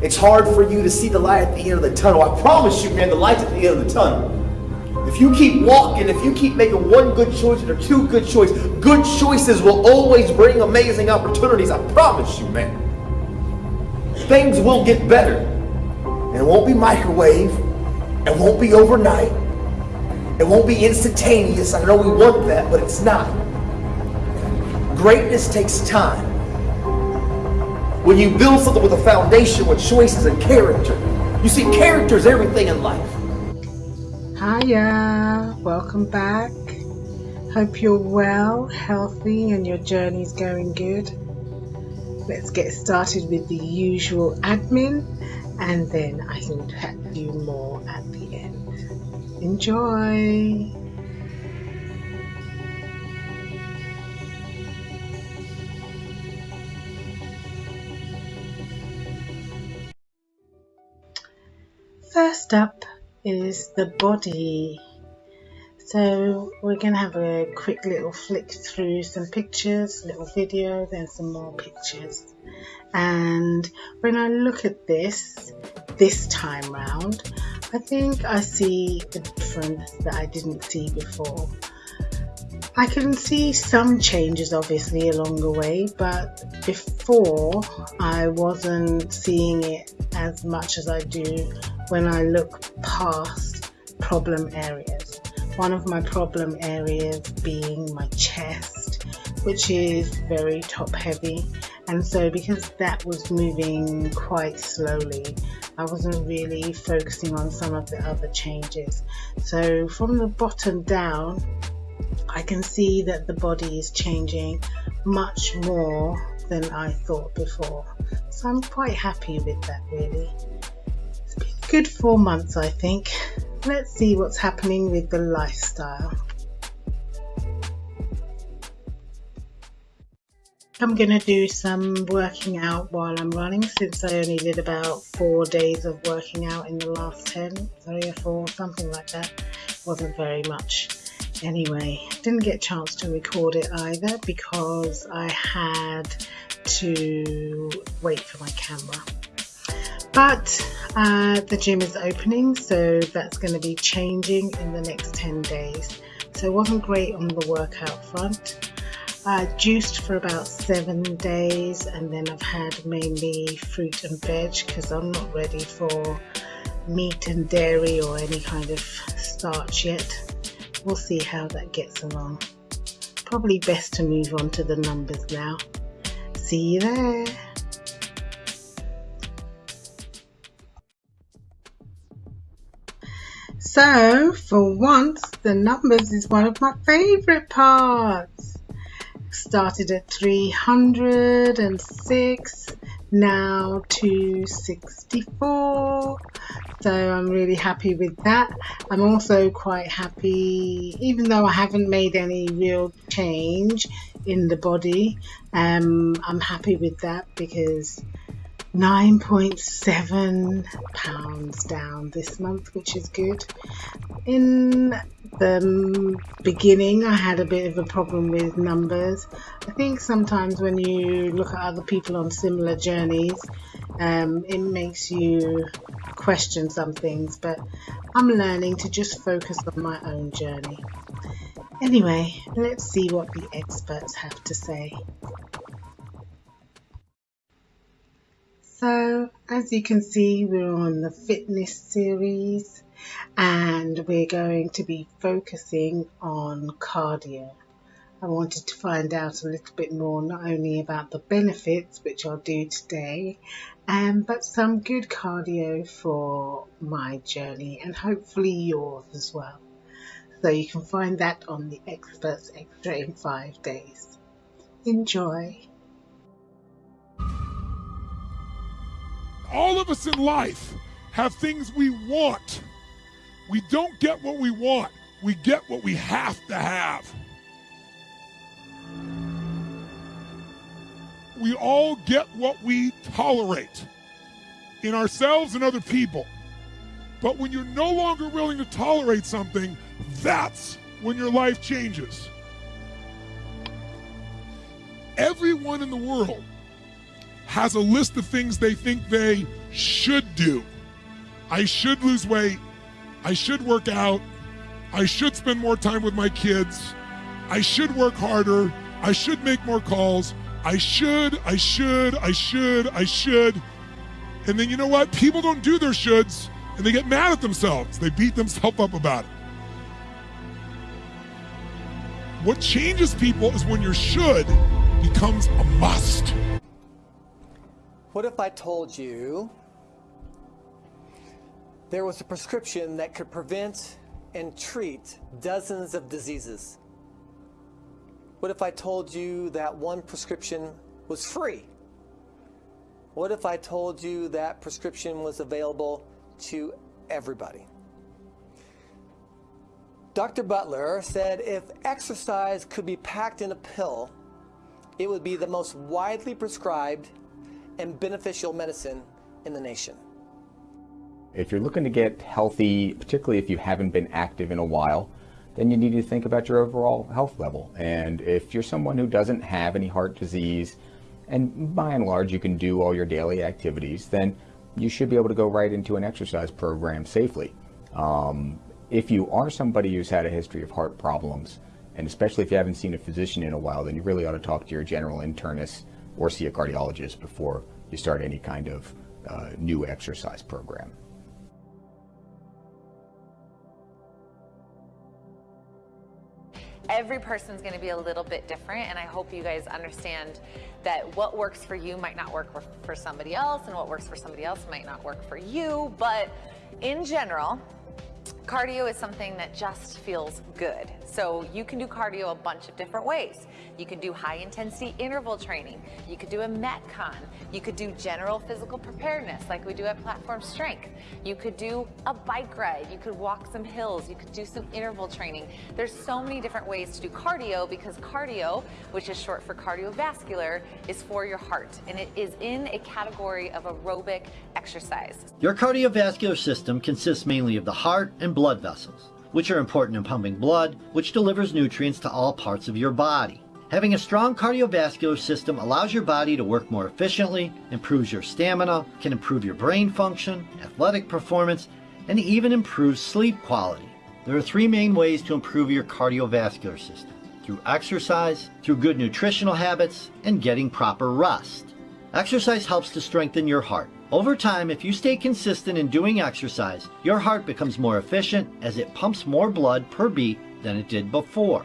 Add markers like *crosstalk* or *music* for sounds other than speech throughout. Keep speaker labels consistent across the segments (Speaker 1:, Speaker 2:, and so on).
Speaker 1: It's hard for you to see the light at the end of the tunnel. I promise you, man, the light's at the end of the tunnel. If you keep walking, if you keep making one good choice or two good choices, good choices will always bring amazing opportunities. I promise you, man. Things will get better. And it won't be microwave. It won't be overnight. It won't be instantaneous. I know we want that, but it's not. Greatness takes time. When you build something with a foundation with choices and character, you see, character is everything in life.
Speaker 2: Hiya, welcome back. Hope you're well, healthy, and your journey's going good. Let's get started with the usual admin, and then I can chat you more at the end. Enjoy! First up is the body. So we're going to have a quick little flick through some pictures, little video, then some more pictures. And when I look at this, this time round, I think I see a difference that I didn't see before. I can see some changes obviously along the way, but before I wasn't seeing it as much as I do when I look past problem areas. One of my problem areas being my chest, which is very top heavy. And so because that was moving quite slowly, I wasn't really focusing on some of the other changes. So from the bottom down, I can see that the body is changing much more than I thought before. So I'm quite happy with that really good four months, I think. Let's see what's happening with the lifestyle. I'm going to do some working out while I'm running since I only did about four days of working out in the last 10, three or four, something like that. Wasn't very much. Anyway, didn't get a chance to record it either because I had to wait for my camera. But uh, the gym is opening, so that's going to be changing in the next 10 days. So it wasn't great on the workout front. I juiced for about seven days and then I've had mainly fruit and veg because I'm not ready for meat and dairy or any kind of starch yet. We'll see how that gets along. Probably best to move on to the numbers now. See you there. So, for once, the numbers is one of my favorite parts. Started at 306, now 264. So I'm really happy with that. I'm also quite happy, even though I haven't made any real change in the body, um, I'm happy with that because 9.7 pounds down this month, which is good. In the beginning, I had a bit of a problem with numbers. I think sometimes when you look at other people on similar journeys, um, it makes you question some things, but I'm learning to just focus on my own journey. Anyway, let's see what the experts have to say. So as you can see, we're on the fitness series and we're going to be focusing on cardio. I wanted to find out a little bit more not only about the benefits, which I'll do today, um, but some good cardio for my journey and hopefully yours as well. So you can find that on the Experts Extra in five days. Enjoy!
Speaker 3: All of us in life have things we want. We don't get what we want, we get what we have to have. We all get what we tolerate in ourselves and other people. But when you're no longer willing to tolerate something, that's when your life changes. Everyone in the world has a list of things they think they should do. I should lose weight. I should work out. I should spend more time with my kids. I should work harder. I should make more calls. I should, I should, I should, I should. And then you know what? People don't do their shoulds and they get mad at themselves. They beat themselves up about it. What changes people is when your should becomes a must.
Speaker 4: What if I told you there was a prescription that could prevent and treat dozens of diseases? What if I told you that one prescription was free? What if I told you that prescription was available to everybody? Dr. Butler said if exercise could be packed in a pill, it would be the most widely prescribed and beneficial medicine in the nation.
Speaker 5: If you're looking to get healthy, particularly if you haven't been active in a while, then you need to think about your overall health level. And if you're someone who doesn't have any heart disease, and by and large you can do all your daily activities, then you should be able to go right into an exercise program safely. Um, if you are somebody who's had a history of heart problems, and especially if you haven't seen a physician in a while, then you really ought to talk to your general internist or see a cardiologist before you start any kind of uh, new exercise program.
Speaker 6: every person's going to be a little bit different and I hope you guys understand that what works for you might not work for somebody else and what works for somebody else might not work for you but in general Cardio is something that just feels good. So you can do cardio a bunch of different ways. You can do high intensity interval training. You could do a Metcon. You could do general physical preparedness like we do at Platform Strength. You could do a bike ride. You could walk some hills. You could do some interval training. There's so many different ways to do cardio because cardio, which is short for cardiovascular, is for your heart and it is in a category of aerobic exercise.
Speaker 7: Your cardiovascular system consists mainly of the heart and blood vessels, which are important in pumping blood, which delivers nutrients to all parts of your body. Having a strong cardiovascular system allows your body to work more efficiently, improves your stamina, can improve your brain function, athletic performance, and even improves sleep quality. There are three main ways to improve your cardiovascular system. Through exercise, through good nutritional habits, and getting proper rest. Exercise helps to strengthen your heart. Over time, if you stay consistent in doing exercise, your heart becomes more efficient as it pumps more blood per beat than it did before.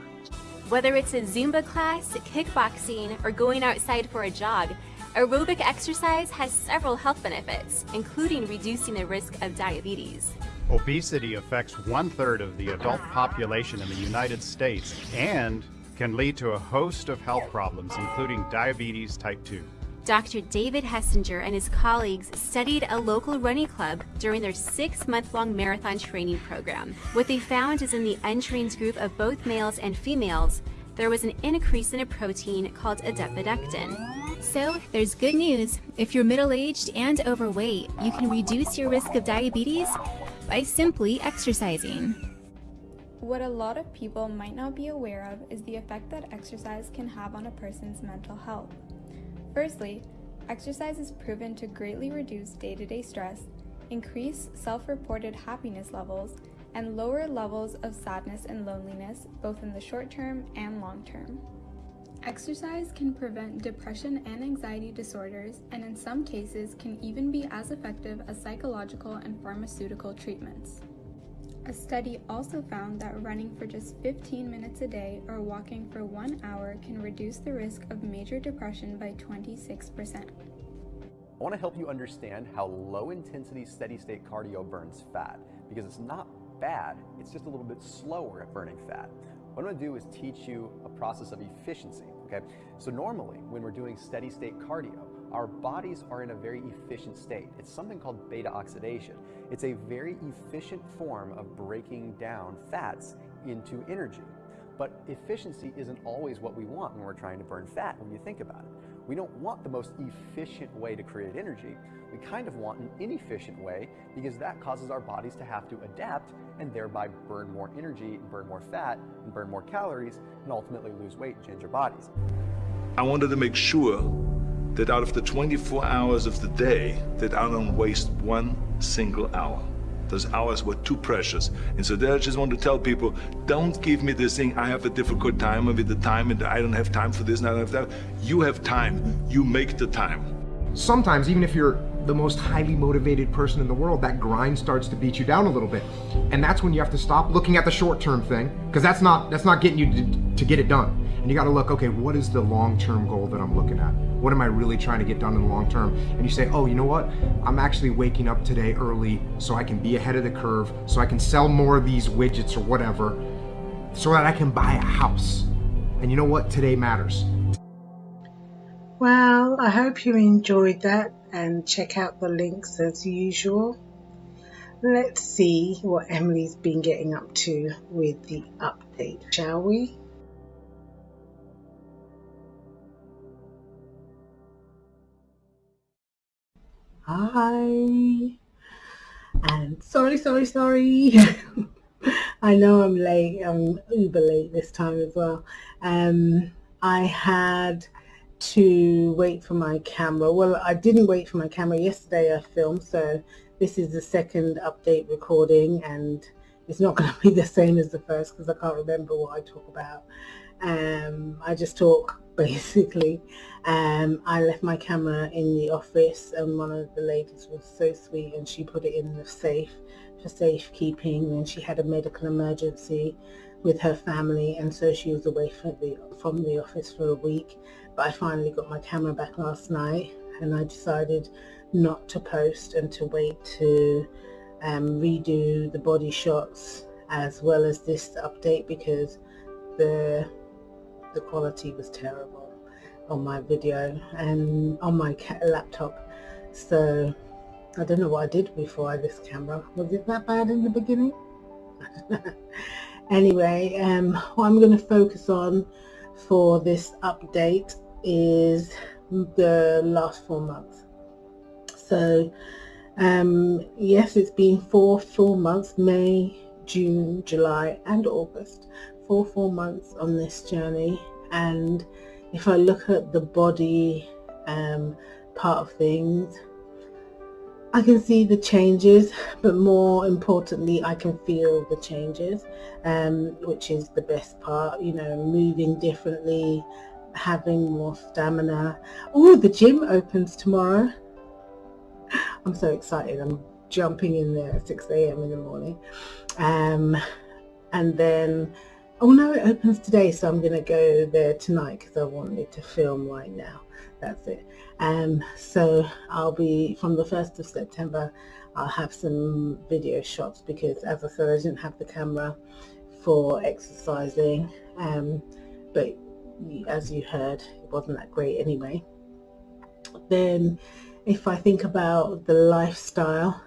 Speaker 8: Whether it's a Zumba class, kickboxing, or going outside for a jog, aerobic exercise has several health benefits, including reducing the risk of diabetes.
Speaker 9: Obesity affects one third of the adult population in the United States and can lead to a host of health problems, including diabetes type 2.
Speaker 8: Dr. David Hessinger and his colleagues studied a local running club during their six month long marathon training program. What they found is in the untrained group of both males and females, there was an increase in a protein called adiponectin.
Speaker 10: So, there's good news. If you're middle aged and overweight, you can reduce your risk of diabetes by simply exercising.
Speaker 11: What a lot of people might not be aware of is the effect that exercise can have on a person's mental health. Firstly, exercise is proven to greatly reduce day-to-day stress, increase self-reported happiness levels, and lower levels of sadness and loneliness both in the short term and long term. Exercise can prevent depression and anxiety disorders and in some cases can even be as effective as psychological and pharmaceutical treatments. A study also found that running for just 15 minutes a day or walking for one hour can reduce the risk of major depression by 26%. I
Speaker 12: want to help you understand how low intensity steady state cardio burns fat because it's not bad, it's just a little bit slower at burning fat. What I'm going to do is teach you a process of efficiency. Okay, so normally when we're doing steady state cardio, our bodies are in a very efficient state. It's something called beta oxidation. It's a very efficient form of breaking down fats into energy. But efficiency isn't always what we want when we're trying to burn fat when you think about it. We don't want the most efficient way to create energy. We kind of want an inefficient way because that causes our bodies to have to adapt and thereby burn more energy and burn more fat and burn more calories and ultimately lose weight and change our bodies.
Speaker 13: I wanted to make sure that out of the 24 hours of the day, that I don't waste one single hour. Those hours were too precious. And so there I just want to tell people, don't give me this thing, I have a difficult time with the time and I don't have time for this and I don't have that. You have time. You make the time.
Speaker 14: Sometimes, even if you're the most highly motivated person in the world, that grind starts to beat you down a little bit. And that's when you have to stop looking at the short-term thing, because that's not that's not getting you to, to get it done. And you got to look, okay, what is the long-term goal that I'm looking at? What am I really trying to get done in the long term? And you say, oh, you know what? I'm actually waking up today early so I can be ahead of the curve, so I can sell more of these widgets or whatever, so that I can buy a house. And you know what? Today matters.
Speaker 15: Well, I hope you enjoyed that and check out the links as usual. Let's see what Emily's been getting up to with the update, shall we? Hi. And sorry, sorry, sorry. *laughs* I know I'm late. I'm uber late this time as well. Um, I had to wait for my camera. Well, I didn't wait for my camera. Yesterday I filmed, so this is the second update recording and it's not *laughs* going to be the same as the first because I can't remember what I talk about. Um, I just talk *laughs* basically. Um, I left my camera in the office and one of the ladies was so sweet and she put it in the safe for safekeeping and she had a medical emergency with her family and so she was away from the, from the office for a week but I finally got my camera back last night and I decided not to post and to wait to um, redo the body shots as well as this update because the the quality was terrible on my video and on my laptop. So I don't know what I did before this camera was it that bad in the beginning? *laughs* Anyway um, what I'm going to focus on for this update is the last four months. So um, yes it's been four full months May June July and August four months on this journey and if I look at the body um, part of things I can see the changes but more importantly I can feel the changes um, which is the best part you know moving differently having more stamina. Oh the gym opens tomorrow. I'm so excited. I'm jumping in there at 6 a.m in the morning. Um, and then Oh no, it opens today, so I'm going to go there tonight because I wanted to film right now. That's it. Um, so I'll be, from the 1st of September, I'll have some video shots because as I said, I didn't have the camera for exercising. Um, but as you heard, it wasn't that great anyway. Then if I think about the lifestyle,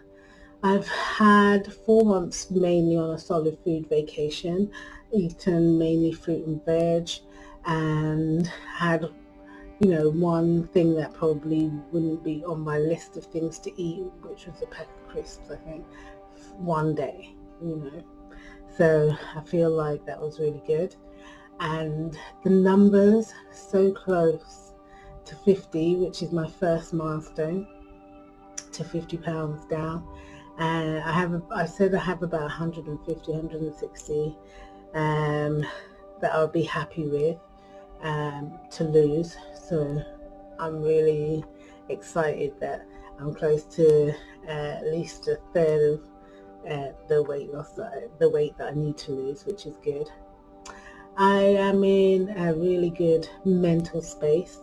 Speaker 15: I've had four months mainly on a solid food vacation eaten mainly fruit and veg and had you know one thing that probably wouldn't be on my list of things to eat which was a pack of crisps I think one day you know. So I feel like that was really good. And the numbers so close to 50 which is my first milestone to 50 pounds down. And I have I said I have about 150 160 um, that I'll be happy with um, to lose. So I'm really excited that I'm close to uh, at least a third of uh, the weight loss, that, the weight that I need to lose, which is good. I am in a really good mental space.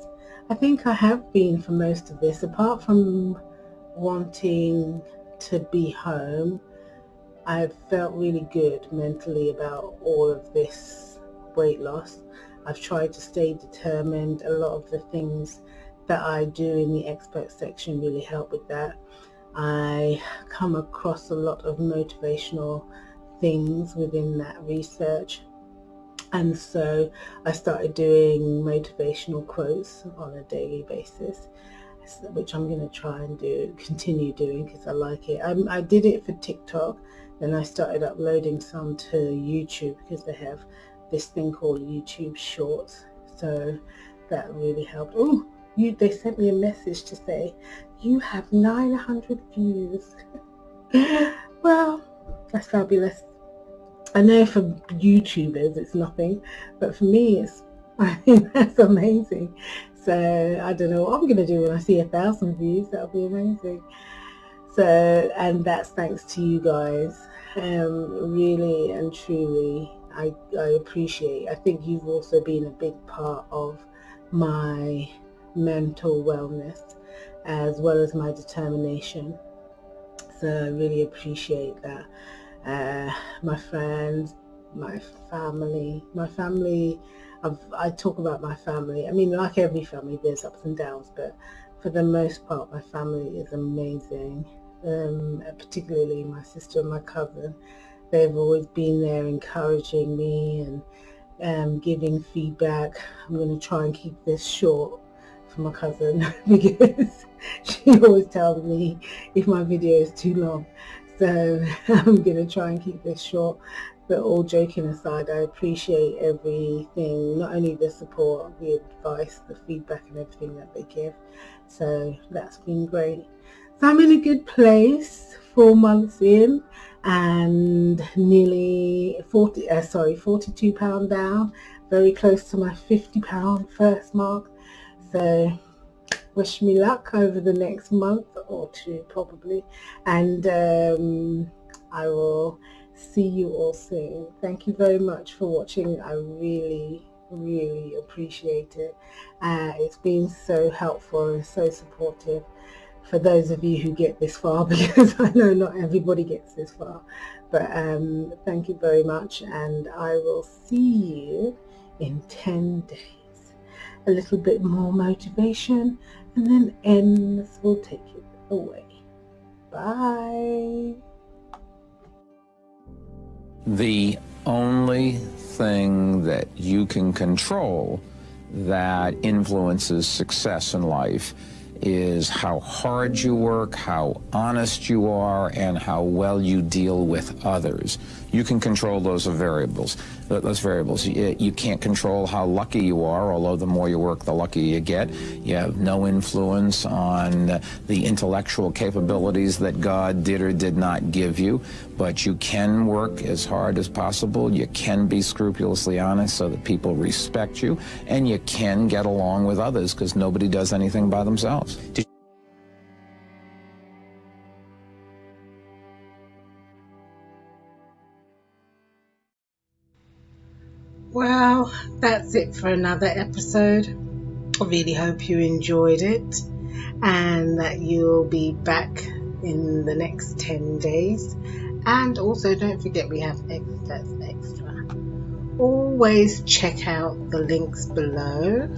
Speaker 15: I think I have been for most of this, apart from wanting to be home I've felt really good mentally about all of this weight loss. I've tried to stay determined. A lot of the things that I do in the expert section really help with that. I come across a lot of motivational things within that research and so I started doing motivational quotes on a daily basis which I'm going to try and do continue doing because I like it. I, I did it for TikTok then I started uploading some to YouTube because they have this thing called YouTube Shorts. So that really helped. Oh, you they sent me a message to say you have 900 views. *laughs* well, that's fabulous. I know for YouTubers it's nothing, but for me it's *laughs* I think that's amazing. So I don't know what I'm gonna do when I see a thousand views. That'll be amazing. So and that's thanks to you guys. Um, really and truly, I, I appreciate. I think you've also been a big part of my mental wellness as well as my determination. So I really appreciate that. Uh, my friends, my family, my family, I've, I talk about my family. I mean, like every family, there's ups and downs, but for the most part, my family is amazing. Um, particularly my sister and my cousin. They've always been there encouraging me and um, giving feedback. I'm going to try and keep this short for my cousin *laughs* because she always tells me if my video is too long. So *laughs* I'm going to try and keep this short. But all joking aside, I appreciate everything, not only the support, the advice, the feedback and everything that they give. So that's been great. I'm in a good place, four months in and nearly 40, uh, sorry, 42 pound down, very close to my 50 pound first mark. So wish me luck over the next month or two probably. And um, I will see you all soon. Thank you very much for watching. I really, really appreciate it. Uh, it's been so helpful and so supportive for those of you who get this far *laughs* because I know not everybody gets this far. But um, thank you very much and I will see you in 10 days. A little bit more motivation and then ends will take it away. Bye.
Speaker 16: The only thing that you can control that influences success in life is how hard you work, how honest you are, and how well you deal with others. You can control those variables. Those variables. Eh, you can't control how lucky you are, although the more you work, the luckier you get. You have no influence on the intellectual capabilities that God did or did not give you, but you can work as hard as possible. You can be scrupulously honest so that people respect you, and you can get along with others because nobody does anything by themselves.
Speaker 15: That's it for another episode. I really hope you enjoyed it and that you'll be back in the next 10 days. And also, don't forget we have extras extra. Always check out the links below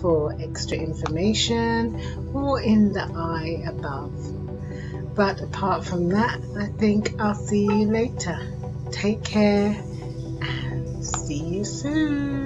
Speaker 15: for extra information or in the eye above. But apart from that, I think I'll see you later. Take care you soon.